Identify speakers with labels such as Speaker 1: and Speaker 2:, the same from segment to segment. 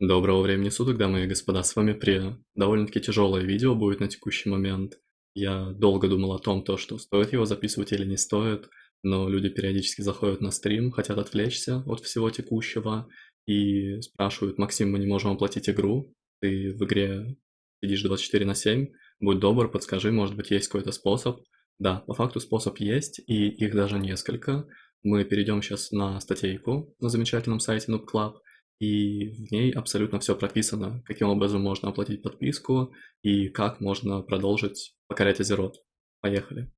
Speaker 1: Доброго времени суток, дамы и господа, с вами Прия. Довольно-таки тяжелое видео будет на текущий момент. Я долго думал о том, то, что стоит его записывать или не стоит, но люди периодически заходят на стрим, хотят отвлечься от всего текущего и спрашивают, Максим, мы не можем оплатить игру, ты в игре сидишь 24 на 7, будь добр, подскажи, может быть есть какой-то способ. Да, по факту способ есть, и их даже несколько. Мы перейдем сейчас на статейку на замечательном сайте Noob Club, и в ней абсолютно все прописано, каким образом можно оплатить подписку и как можно продолжить покорять Азерот. Поехали.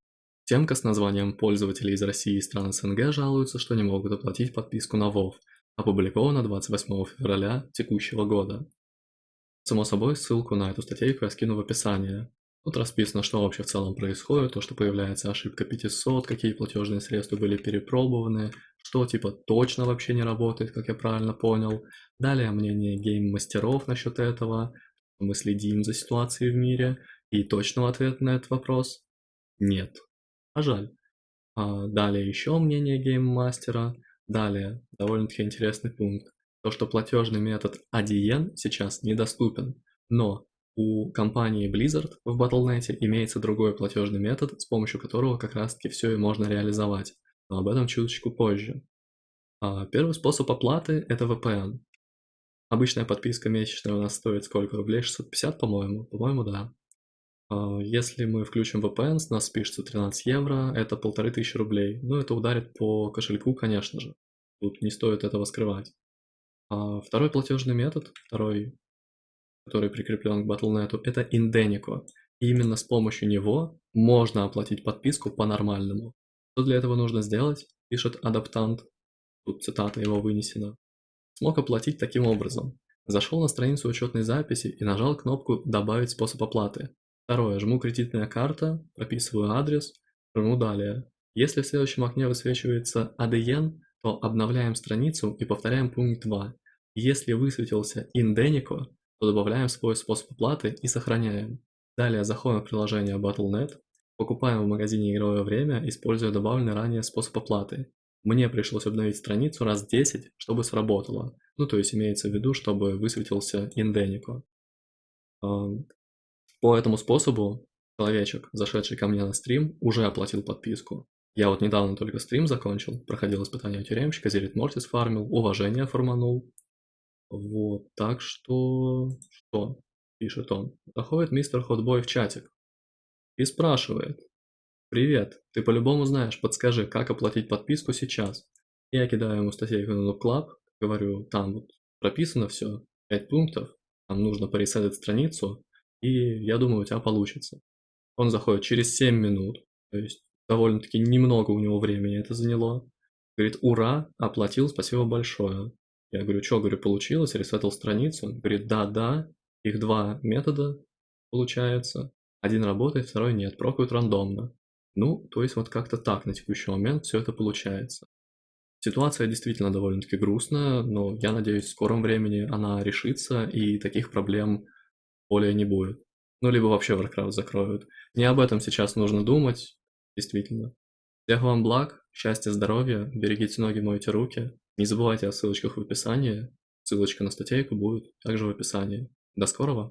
Speaker 1: Темка с названием «Пользователи из России и стран СНГ жалуются, что не могут оплатить подписку на WoW», опубликована 28 февраля текущего года. Само собой, ссылку на эту статейку я скину в описании. Тут расписано, что вообще в целом происходит, то, что появляется ошибка 500, какие платежные средства были перепробованы, что типа точно вообще не работает, как я правильно понял. Далее мнение гейм-мастеров насчет этого, мы следим за ситуацией в мире, и точного ответа на этот вопрос нет. А жаль. А далее еще мнение гейм-мастера. Далее, довольно-таки интересный пункт. То, что платежный метод Adyen сейчас недоступен, но у компании Blizzard в Battle.net имеется другой платежный метод, с помощью которого как раз таки все и можно реализовать, но об этом чуточку позже. А первый способ оплаты – это VPN. Обычная подписка месячная у нас стоит сколько рублей? 650, по-моему? По-моему, да. А если мы включим VPN, с нас спишется 13 евро, это полторы тысячи рублей. Ну, это ударит по кошельку, конечно же. Тут не стоит этого скрывать. А второй платежный метод, второй который прикреплен к Battle.net, это Indenico. И именно с помощью него можно оплатить подписку по-нормальному. Что для этого нужно сделать? Пишет адаптант, тут цитата его вынесена. Смог оплатить таким образом. Зашел на страницу учетной записи и нажал кнопку «Добавить способ оплаты». Второе. Жму «Кредитная карта», прописываю адрес, жму «Далее». Если в следующем окне высвечивается ADN, то обновляем страницу и повторяем пункт 2. Если высветился Indenico, добавляем свой способ оплаты и сохраняем. Далее заходим в приложение Battle.net, покупаем в магазине игровое время, используя добавленный ранее способ оплаты. Мне пришлось обновить страницу раз 10, чтобы сработало. Ну, то есть имеется в виду, чтобы высветился инденико. По этому способу человечек, зашедший ко мне на стрим, уже оплатил подписку. Я вот недавно только стрим закончил, проходил испытание тюремщика, Зерит Мортис фармил, уважение форманул, вот, так что... Что? Пишет он. Заходит мистер Хотбой в чатик и спрашивает. Привет, ты по-любому знаешь, подскажи, как оплатить подписку сейчас. Я кидаю ему статейку на Club, говорю, там вот прописано все, 5 пунктов, там нужно поресетать страницу, и я думаю, у тебя получится. Он заходит через 7 минут, то есть довольно-таки немного у него времени это заняло. Говорит, ура, оплатил, спасибо большое. Я говорю, что, говорю, получилось, ресетал страницу. Он говорит, да-да, их два метода получается. Один работает, второй нет, прокают рандомно. Ну, то есть вот как-то так на текущий момент все это получается. Ситуация действительно довольно-таки грустная, но я надеюсь, в скором времени она решится и таких проблем более не будет. Ну, либо вообще Warcraft закроют. Не об этом сейчас нужно думать, действительно. Всех вам благ, счастья, здоровья, берегите ноги, мойте руки. Не забывайте о ссылочках в описании. Ссылочка на статейку будет также в описании. До скорого!